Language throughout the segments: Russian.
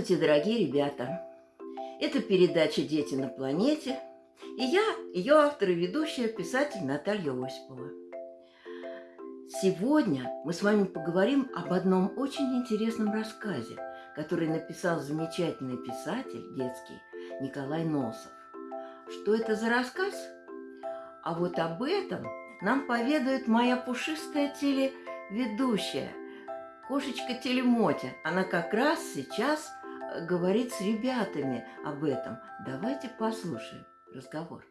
Здравствуйте, дорогие ребята! Это передача «Дети на планете» и я, ее автор и ведущая, писатель Наталья Осипова. Сегодня мы с вами поговорим об одном очень интересном рассказе, который написал замечательный писатель детский Николай Носов. Что это за рассказ? А вот об этом нам поведает моя пушистая телеведущая, кошечка Телемотя. Она как раз сейчас говорит с ребятами об этом. Давайте послушаем разговор.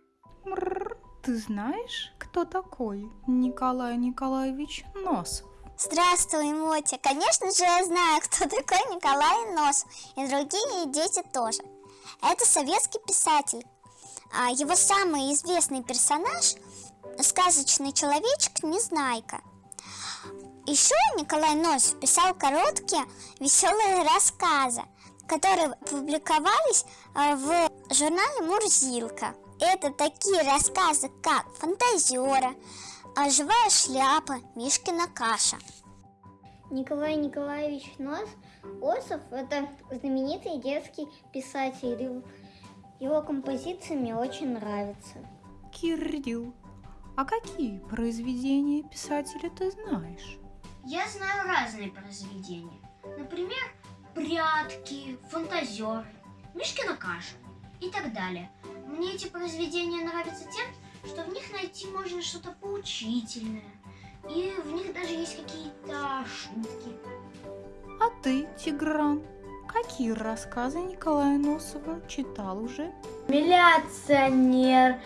Ты знаешь, кто такой Николай Николаевич Носов? Здравствуй, Мотя. Конечно же, я знаю, кто такой Николай Носов. И другие дети тоже. Это советский писатель. А его самый известный персонаж – сказочный человечек Незнайка. Еще Николай Носов писал короткие веселые рассказы, которые публиковались а, в журнале «Мурзилка». Это такие рассказы, как «Фантазера», а «Живая шляпа», «Мишкина каша». Николай Николаевич Нос Осов – это знаменитый детский писатель. Его композиции мне очень нравятся. Кирилл, а какие произведения писателя ты знаешь? Я знаю разные произведения. Например, «Прятки», «Фантазер», «Мишкина каша» и так далее. Мне эти произведения нравятся тем, что в них найти можно что-то поучительное. И в них даже есть какие-то шутки. А ты, Тигран, какие рассказы Николая Носова читал уже? Милиционер,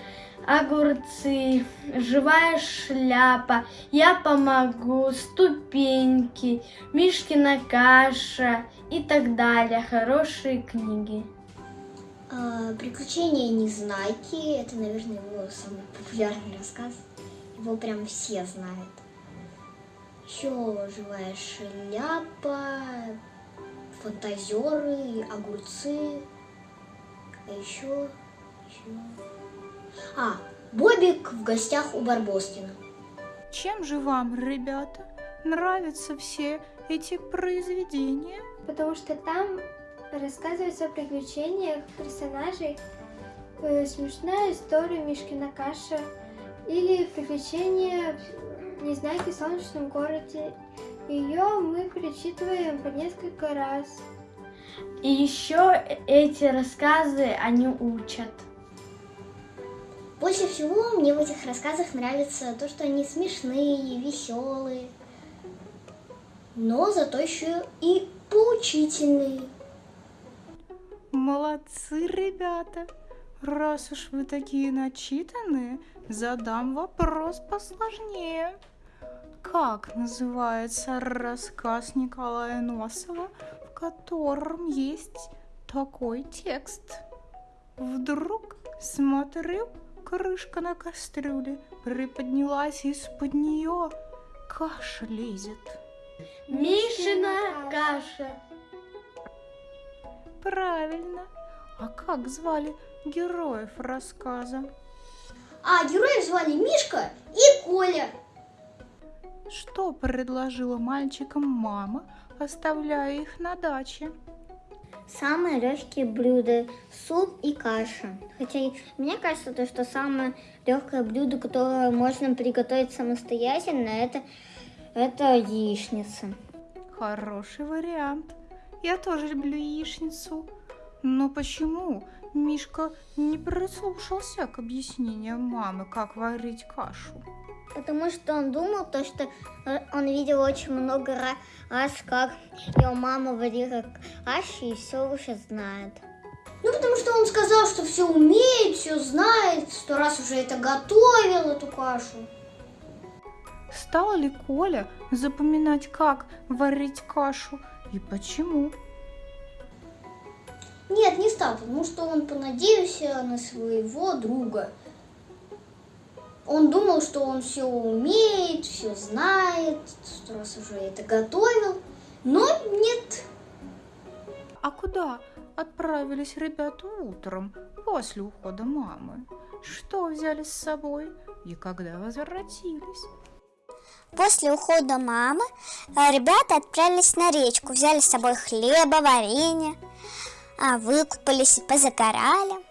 огурцы, живая шляпа, я помогу, ступеньки, Мишкина каша и так далее. Хорошие книги. А, Приключения Незнайки – это, наверное, его самый популярный рассказ. Его прям все знают. Еще «Живая шляпа», «Фантазеры», «Огурцы». А еще... еще... А, Бобик в гостях у Барбоскина. Чем же вам, ребята, нравятся все эти произведения? потому что там рассказывается о приключениях персонажей, э, смешная история Мишкина каша или приключения Незнайки в солнечном городе. Ее мы перечитываем по несколько раз. И еще эти рассказы, они учат. Больше всего мне в этих рассказах нравится то, что они смешные, веселые, но зато еще и поучительные. Молодцы, ребята! Раз уж вы такие начитанные, задам вопрос посложнее. Как называется рассказ Николая Носова, в котором есть такой текст? Вдруг, смотрю, крышка на кастрюле приподнялась из-под нее, каша лезет. Мишина каша. Правильно. А как звали героев рассказа? А героев звали Мишка и Коля. Что предложила мальчикам мама, оставляя их на даче? Самые легкие блюда – суп и каша. Хотя мне кажется, то, что самое легкое блюдо, которое можно приготовить самостоятельно, это, это яичница. Хороший вариант. Я тоже люблю яичницу. Но почему Мишка не прислушался к объяснениям мамы, как варить кашу? Потому что он думал, то, что э, он видел очень много ра- раз, как его мама варила кашу и все уже знает. Ну, потому что он сказал, что все умеет, все знает, сто раз уже это готовил, эту кашу. Стал ли Коля запоминать, как варить кашу и почему? Нет, не стал, потому что он понадеялся на своего друга. Он думал, что он все умеет, все знает, сто раз уже это готовил, но нет. А куда отправились ребята утром после ухода мамы? Что взяли с собой и когда возвратились? После ухода мамы э, ребята отправились на речку, взяли с собой хлеба, варенье, а, выкупались, позагорали,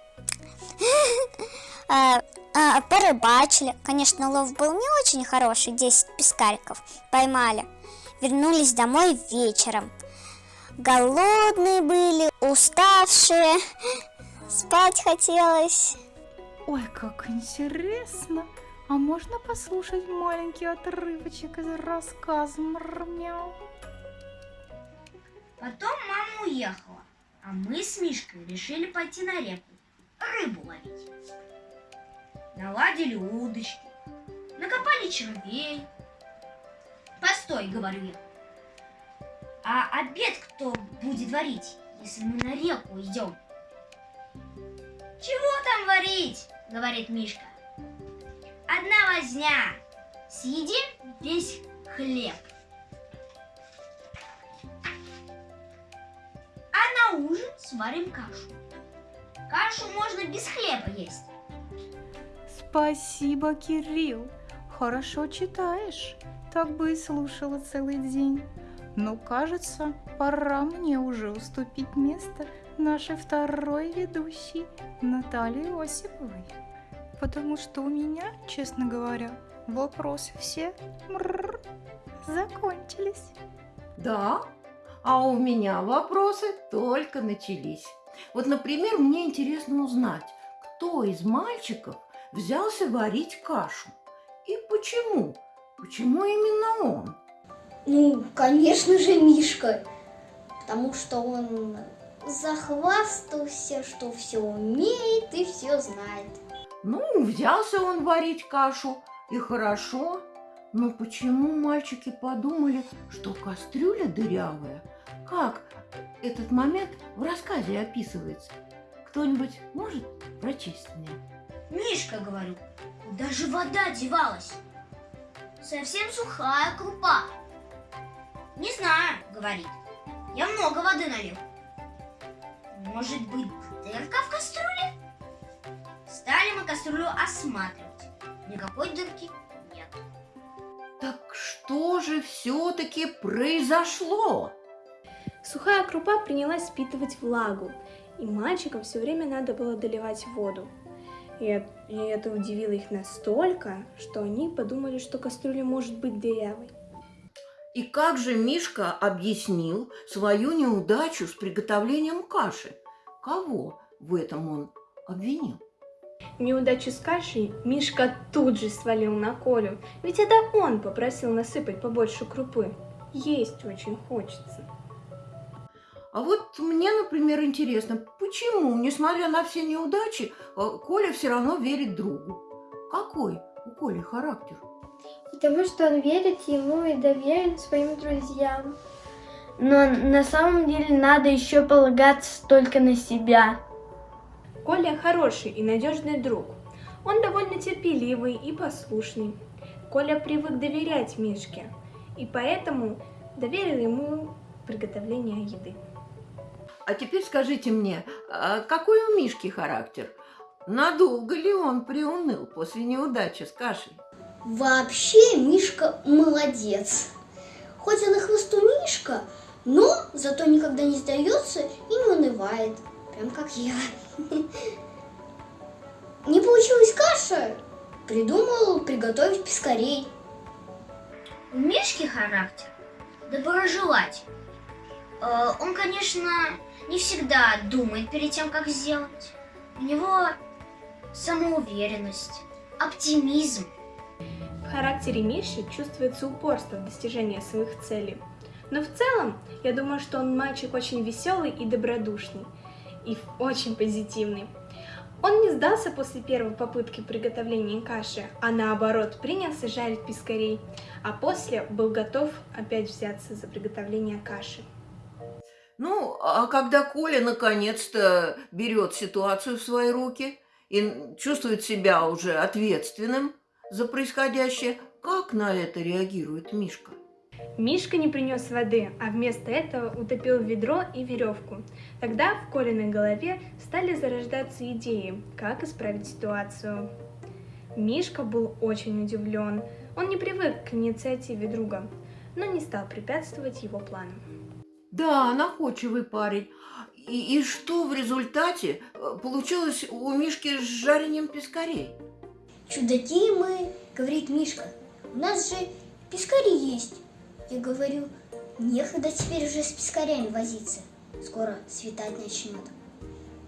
а, порыбачили. Конечно, лов был не очень хороший, 10 пескариков поймали. Вернулись домой вечером. Голодные были, уставшие, спать хотелось. Ой, как интересно! А можно послушать маленький отрывочек из рассказа Мрмяу? Потом мама уехала, а мы с Мишкой решили пойти на реку, рыбу ловить. Наладили удочки, накопали червей. Постой, говорю я. А обед кто будет варить, если мы на реку идем? Чего там варить? Говорит Мишка. Одна возня. Съедим весь хлеб. А на ужин сварим кашу. Кашу можно без хлеба есть. Спасибо, Кирилл. Хорошо читаешь. Так бы и слушала целый день. Но, кажется, пора мне уже уступить место нашей второй ведущей Наталье Осиповой. Потому что у меня, честно говоря, вопросы все мрррр, закончились. Да, а у меня вопросы только начались. Вот, например, мне интересно узнать, кто из мальчиков взялся варить кашу и почему? Почему именно он? Ну, конечно же, Мишка. Потому что он захвастался, что все умеет и все знает. Ну, взялся он варить кашу, и хорошо. Но почему мальчики подумали, что кастрюля дырявая? Как этот момент в рассказе описывается? Кто-нибудь может прочесть мне? Мишка, говорю, куда же вода девалась? Совсем сухая крупа. Не знаю, говорит. Я много воды налил. Может быть, дырка в кастрюле? Стали мы кастрюлю осматривать. Никакой дырки нет. Так что же все-таки произошло? Сухая крупа принялась впитывать влагу, и мальчикам все время надо было доливать воду. И это, и это удивило их настолько, что они подумали, что кастрюля может быть дырявой. И как же Мишка объяснил свою неудачу с приготовлением каши? Кого в этом он обвинил? Неудачу с кашей Мишка тут же свалил на Колю, ведь это он попросил насыпать побольше крупы. Есть очень хочется. А вот мне, например, интересно, почему, несмотря на все неудачи, э, Коля все равно верит другу? Какой у Коли характер? Потому что он верит ему и доверен своим друзьям. Но на самом деле надо еще полагаться только на себя. Коля хороший и надежный друг. Он довольно терпеливый и послушный. Коля привык доверять Мишке, и поэтому доверил ему приготовление еды. А теперь скажите мне, а какой у Мишки характер? Надолго ли он приуныл после неудачи с кашей? Вообще Мишка молодец. Хоть он и хвостунишка, но зато никогда не сдается и не унывает. Прям как я. Не получилась каша, придумал приготовить пескарей. У Мишки характер доброжелать. Э, Он, конечно, не всегда думает перед тем, как сделать. У него самоуверенность, оптимизм. В характере Миши чувствуется упорство в достижении своих целей. Но в целом, я думаю, что он мальчик очень веселый и добродушный, и очень позитивный. Он не сдался после первой попытки приготовления каши, а наоборот принялся жарить пескарей, а после был готов опять взяться за приготовление каши. Ну, а когда Коля наконец-то берет ситуацию в свои руки и чувствует себя уже ответственным за происходящее, как на это реагирует Мишка? Мишка не принес воды, а вместо этого утопил ведро и веревку. Тогда в Колиной голове стали зарождаться идеи, как исправить ситуацию. Мишка был очень удивлен. Он не привык к инициативе друга, но не стал препятствовать его планам. Да, находчивый парень. И, и что в результате э, получилось у Мишки с жарением пескарей? Чудаки мы, говорит Мишка. У нас же пескари есть. Я говорю, некогда теперь уже с пескарями возиться. Скоро светать начнет.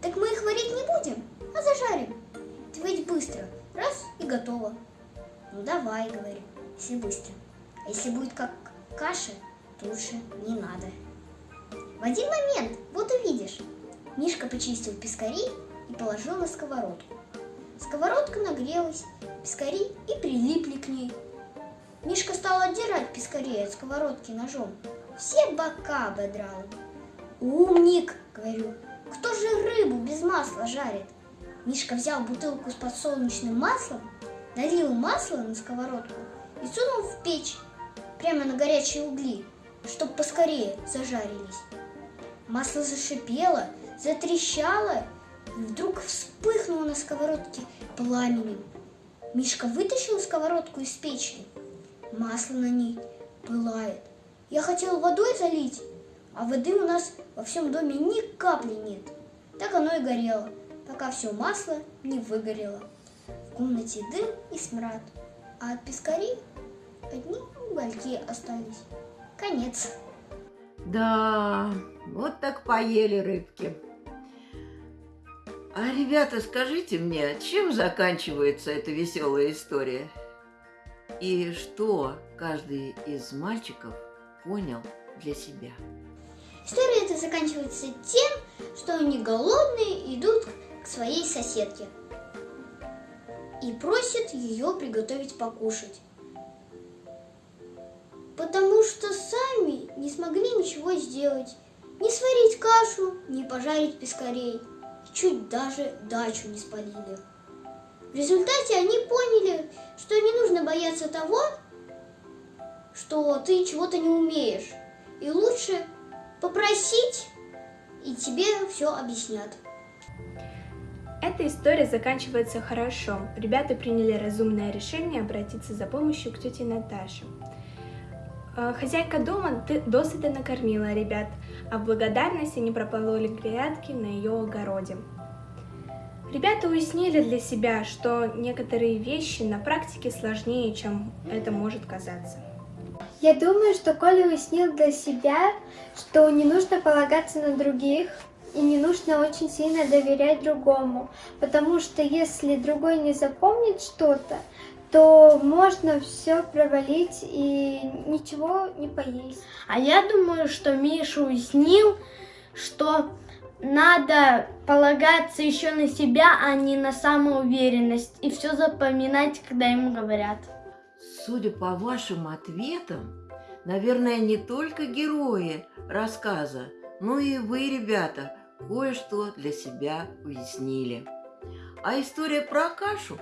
Так мы их варить не будем, а зажарим. Ты ведь быстро. Раз и готово. Ну давай, говорю, если быстро. А если будет как каша, то лучше не надо. В один момент, вот увидишь, Мишка почистил пескари и положил на сковородку. Сковородка нагрелась, пескари и прилипли к ней. Мишка стал отдирать пескарей от сковородки ножом. Все бока ободрал. «Умник!» — говорю. «Кто же рыбу без масла жарит?» Мишка взял бутылку с подсолнечным маслом, налил масло на сковородку и сунул в печь, прямо на горячие угли, чтоб поскорее зажарились. Масло зашипело, затрещало и вдруг вспыхнуло на сковородке пламенем. Мишка вытащил сковородку из печки. Масло на ней пылает. Я хотел водой залить, а воды у нас во всем доме ни капли нет. Так оно и горело, пока все масло не выгорело. В комнате дым и смрад, а от пескарей одни угольки остались. Конец. Да, вот так поели рыбки. А, ребята, скажите мне, чем заканчивается эта веселая история? И что каждый из мальчиков понял для себя? История эта заканчивается тем, что они голодные идут к своей соседке и просят ее приготовить покушать. Потому что сами не смогли ничего сделать. Не сварить кашу, не пожарить пескарей. Чуть даже дачу не спалили. В результате они поняли, что не нужно бояться того, что ты чего-то не умеешь. И лучше попросить, и тебе все объяснят. Эта история заканчивается хорошо. Ребята приняли разумное решение обратиться за помощью к тете Наташе. Э, Хозяйка дома досыта накормила ребят, а в благодарность они пропололи грядки на ее огороде. Ребята уяснили для себя, что некоторые вещи на практике сложнее, чем это может казаться. Я думаю, что Коля уяснил для себя, что не нужно полагаться на других, и не нужно очень сильно доверять другому, потому что если другой не запомнит что-то, то можно все провалить и ничего не поесть. А я думаю, что Миша уяснил, что надо полагаться еще на себя, а не на самоуверенность, и все запоминать, когда ему говорят. Судя по вашим ответам, наверное, не только герои рассказа, но и вы, ребята, кое-что для себя уяснили. А история про кашу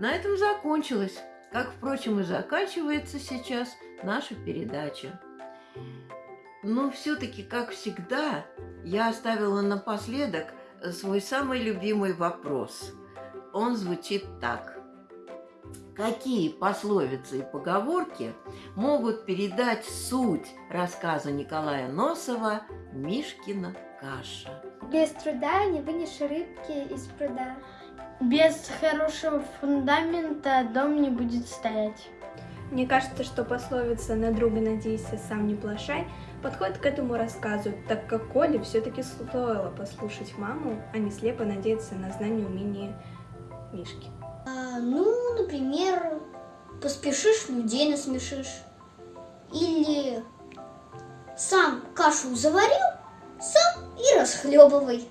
на этом закончилась, как, впрочем, и заканчивается сейчас наша передача. Но все-таки, как всегда, я оставила напоследок свой самый любимый вопрос. Он звучит так. Какие пословицы и поговорки могут передать суть рассказа Николая Носова «Мишкина каша»? Без труда не вынешь рыбки из пруда. Без хорошего фундамента дом не будет стоять. Мне кажется, что пословица «на друга надейся, сам не плашай» подходит к этому рассказу, так как Коле все-таки стоило послушать маму, а не слепо надеяться на знание и умение Мишки. А, ну, например, поспешишь, людей насмешишь. Или сам кашу заварил, сам и расхлебывай.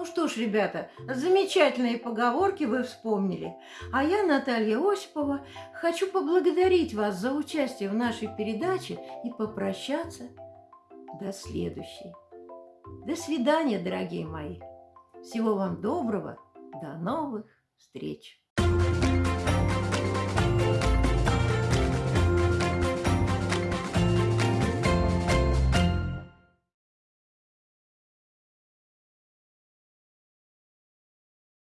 Ну что ж, ребята, замечательные поговорки вы вспомнили. А я, Наталья Осипова, хочу поблагодарить вас за участие в нашей передаче и попрощаться до следующей. До свидания, дорогие мои. Всего вам доброго. До новых встреч.